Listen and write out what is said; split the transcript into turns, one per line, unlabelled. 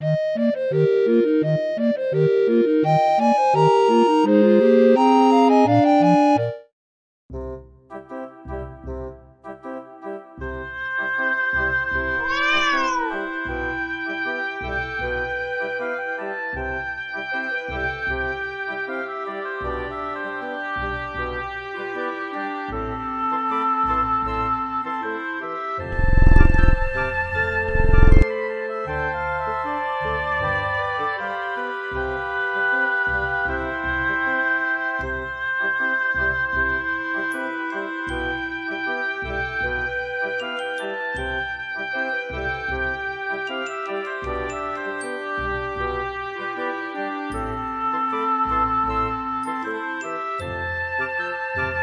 Thank you. Música